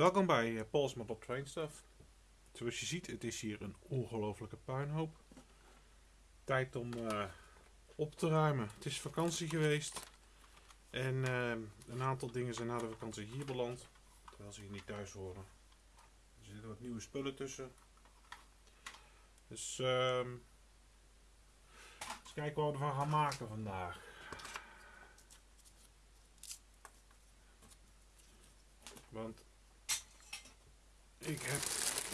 Welkom bij uh, Paul's Train Stuff. Zoals je ziet, het is hier een ongelofelijke puinhoop. Tijd om uh, op te ruimen. Het is vakantie geweest. En uh, een aantal dingen zijn na de vakantie hier beland. Terwijl ze hier niet thuis horen. Er zitten wat nieuwe spullen tussen. Dus uh, eens kijken wat we ervan gaan maken vandaag. Want ik heb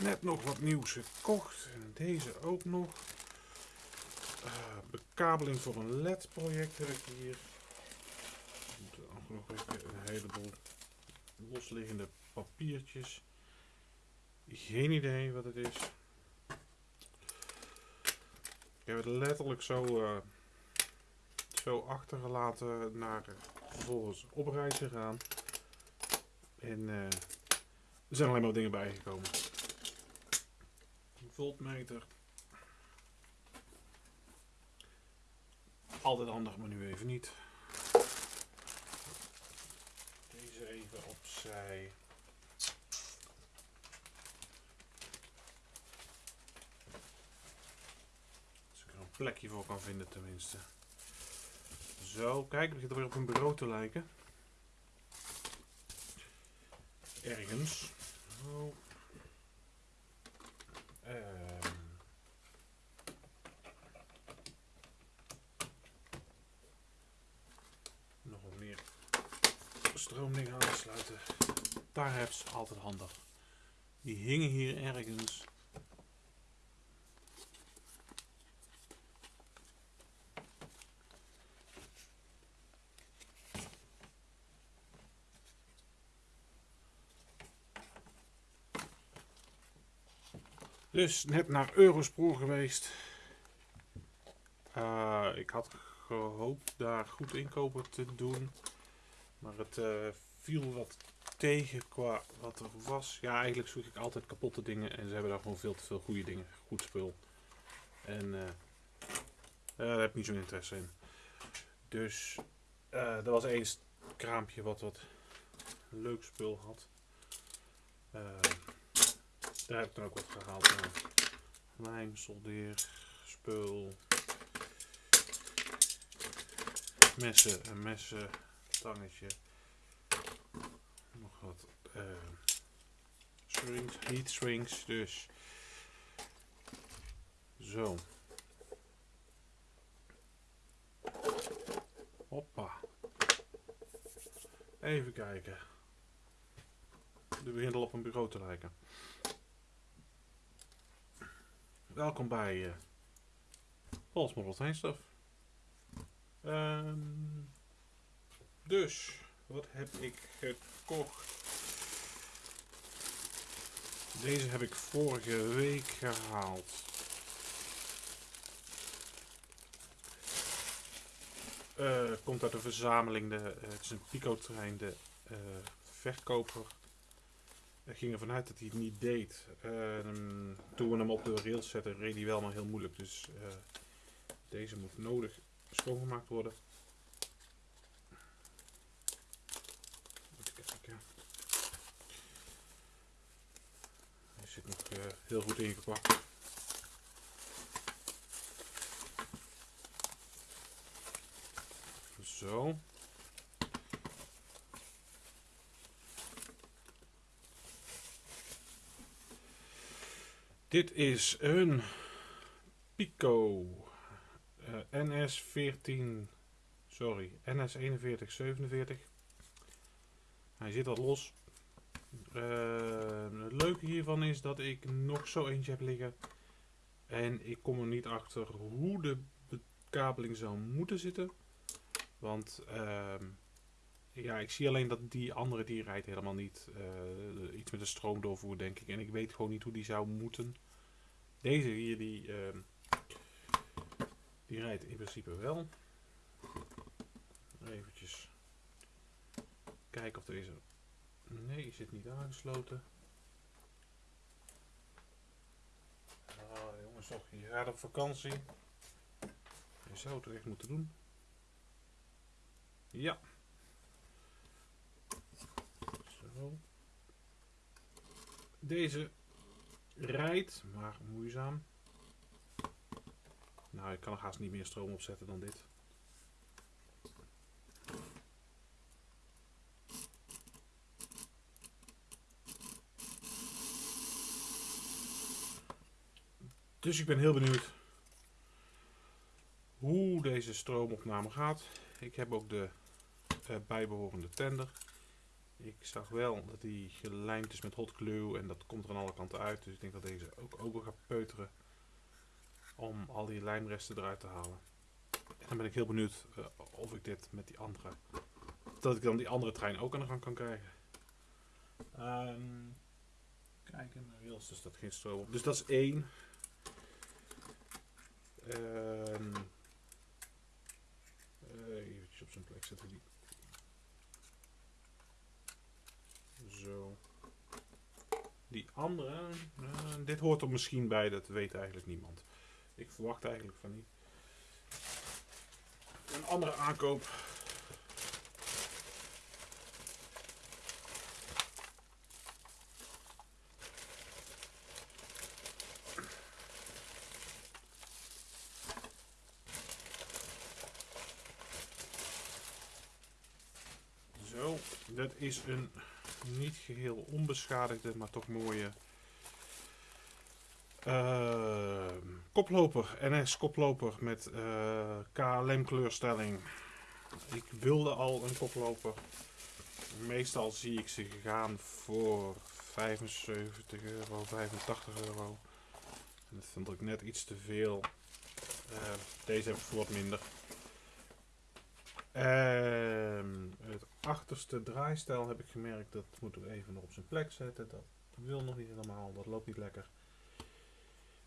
net nog wat nieuws gekocht. En deze ook nog. Uh, bekabeling voor een LED project heb ik hier. Nog een heleboel losliggende papiertjes. Geen idee wat het is. Ik heb het letterlijk zo, uh, zo achtergelaten naar vervolgens op reis gegaan. En uh, er zijn alleen maar dingen bijgekomen. Voltmeter. Altijd handig, maar nu even niet. Deze even opzij. Als ik er een plekje voor kan vinden tenminste. Zo, kijk, het begint weer op een bureau te lijken ergens. Um. Nog wat meer stroomdingen aansluiten. Daar heb ze altijd handig. Die hingen hier ergens. Dus net naar Eurospoor geweest. Uh, ik had gehoopt daar goed inkopen te doen. Maar het uh, viel wat tegen qua wat er was. Ja, eigenlijk zoek ik altijd kapotte dingen. En ze hebben daar gewoon veel te veel goede dingen. Goed spul. En uh, daar heb ik niet zo'n interesse in. Dus er was eens kraampje wat wat leuk spul had. Daar heb ik dan ook wat gehaald. Lijm, soldeer, spul, messen, een messen, tangetje, nog wat uh, strings, heat strings, dus zo. Hoppa. Even kijken. Nu begint op een bureau te lijken. Welkom bij uh, Paul's Model Stuff. Um, dus, wat heb ik gekocht? Deze heb ik vorige week gehaald. Uh, komt uit de verzameling, de, uh, het is een Pico-trein, de uh, verkoper ging ervan uit dat hij het niet deed. Uh, toen we hem op de rails zetten, reed hij wel, maar heel moeilijk. Dus uh, deze moet nodig schoongemaakt worden. Even kijken. Hij zit nog uh, heel goed ingepakt. Zo. Dit is een Pico uh, NS14, sorry, NS4147. Hij zit wat los. Uh, het leuke hiervan is dat ik nog zo eentje heb liggen. En ik kom er niet achter hoe de bekabeling zou moeten zitten. Want uh, ja, ik zie alleen dat die andere die rijdt helemaal niet. Uh, iets met een stroomdoorvoer denk ik. En ik weet gewoon niet hoe die zou moeten. Deze hier, die, uh, die rijdt in principe wel. Eventjes kijken of deze... Nee, die zit niet aangesloten. Ah, jongens, toch, je gaat op vakantie. Je zou het echt moeten doen. Ja. Deze rijdt, maar moeizaam. Nou, ik kan er haast niet meer stroom opzetten dan dit. Dus ik ben heel benieuwd hoe deze stroomopname gaat. Ik heb ook de uh, bijbehorende tender. Ik zag wel dat die gelijmd is met hot glue en dat komt er aan alle kanten uit. Dus ik denk dat deze ook open gaat peuteren om al die lijmresten eruit te halen. En dan ben ik heel benieuwd uh, of ik dit met die andere, dat ik dan die andere trein ook aan de gang kan krijgen. Um, kijken naar rails, dus dat geen stroom op. Dus dat is één. Um, eventjes op zijn plek zetten die. Zo. Die andere, uh, dit hoort er misschien bij, dat weet eigenlijk niemand. Ik verwacht eigenlijk van niet. Een andere aankoop. Zo, dat is een niet geheel onbeschadigde, maar toch mooie uh, koploper, NS koploper met uh, KLM kleurstelling. Ik wilde al een koploper. Meestal zie ik ze gegaan voor 75 euro, 85 euro. En dat vond ik net iets te veel. Uh, deze heb ik voor wat minder. Uh, het achterste draaistel heb ik gemerkt, dat moet ik even nog op zijn plek zetten. Dat wil nog niet helemaal, dat loopt niet lekker.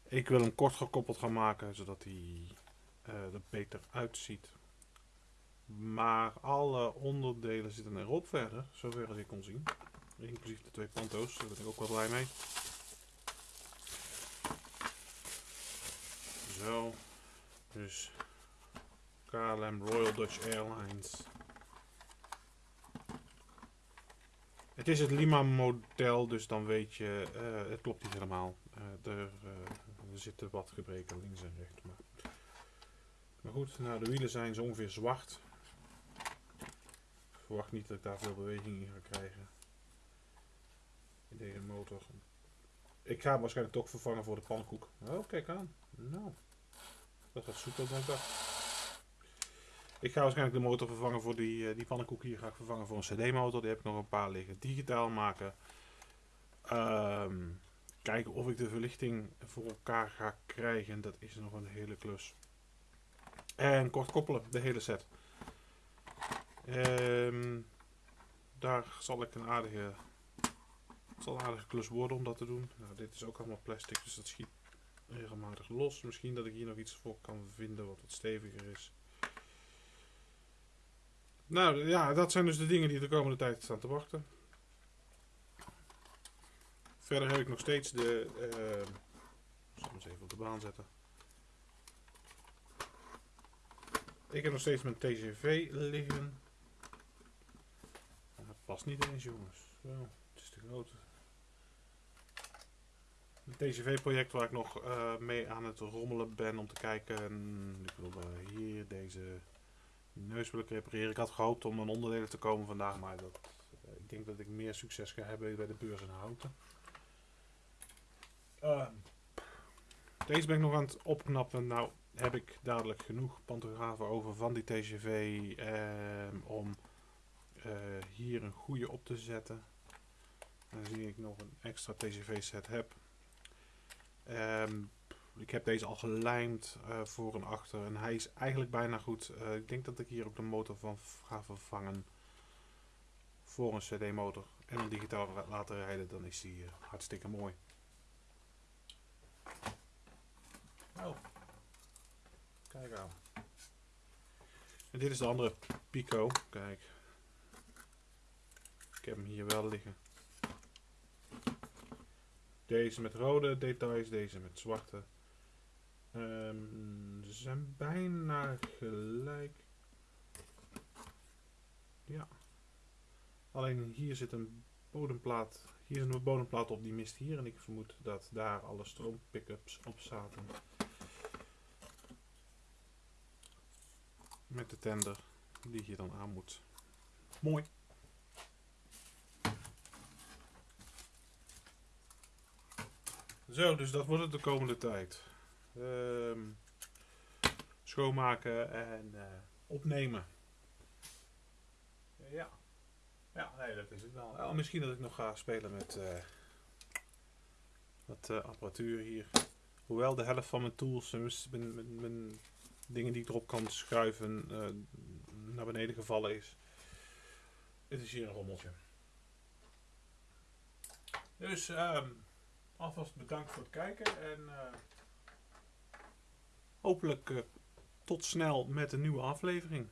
Ik wil hem kort gekoppeld gaan maken, zodat hij uh, er beter uitziet. Maar alle onderdelen zitten erop verder, zover als ik kon zien. Inclusief de twee panto's, daar ben ik ook wel blij mee. Zo, dus KLM Royal Dutch Airlines. Het is het Lima model, dus dan weet je, uh, het klopt niet helemaal. Er, uh, er zitten wat gebreken links en rechts. Maar, maar goed, nou, de wielen zijn zo ongeveer zwart. Ik verwacht niet dat ik daar veel beweging in ga krijgen. In deze motor. Ik ga hem waarschijnlijk toch vervangen voor de pannenkoek. Oh, kijk aan. Nou, dat gaat soepel dan ik dacht. Ik ga waarschijnlijk de motor vervangen voor die, uh, die pannenkoek hier. Ga ik vervangen voor een CD-motor. Die heb ik nog een paar liggen. Digitaal maken. Um, kijken of ik de verlichting voor elkaar ga krijgen. Dat is nog een hele klus. En kort koppelen, de hele set. Um, daar zal ik een aardige, zal een aardige klus worden om dat te doen. Nou, dit is ook allemaal plastic, dus dat schiet regelmatig los. Misschien dat ik hier nog iets voor kan vinden wat wat steviger is. Nou ja, dat zijn dus de dingen die de komende tijd staan te wachten. Verder heb ik nog steeds de. Uh, ik zal eens even op de baan zetten. Ik heb nog steeds mijn TGV liggen. Dat past niet eens, jongens. Zo, het is te groot. Het TGV-project waar ik nog uh, mee aan het rommelen ben om te kijken. Ik wil uh, hier deze neus wil ik repareren. Ik had gehoopt om een onderdelen te komen vandaag, maar dat, uh, ik denk dat ik meer succes ga hebben bij de beurs in Houten. Uh, deze ben ik nog aan het opknappen. Nou heb ik dadelijk genoeg pantografen over van die TGV uh, om uh, hier een goede op te zetten. Dan zie ik nog een extra TGV set heb. Um, ik heb deze al gelijmd uh, voor en achter en hij is eigenlijk bijna goed. Uh, ik denk dat ik hier ook de motor van ga vervangen voor een CD motor en dan digitaal laten rijden. Dan is die uh, hartstikke mooi. Oh. Kijk aan. En dit is de andere Pico. Kijk. Ik heb hem hier wel liggen. Deze met rode details, deze met zwarte. Um, ze zijn bijna gelijk. Ja. Alleen hier zit een bodemplaat. Hier is een bodemplaat op, die mist hier. En ik vermoed dat daar alle stroompickups op zaten. Met de tender die je dan aan moet. Mooi. Zo, dus dat wordt het de komende tijd. Ehm, schoonmaken en eh, opnemen. Ja. Ja, nee, dat is het wel. Oh, misschien dat ik nog ga spelen met eh, wat eh, apparatuur hier. Hoewel de helft van mijn tools en mijn, mijn, dingen die ik erop kan schuiven naar beneden gevallen is. Het is hier een rommeltje. Dus um, alvast bedankt voor het kijken en uh, hopelijk uh, tot snel met een nieuwe aflevering.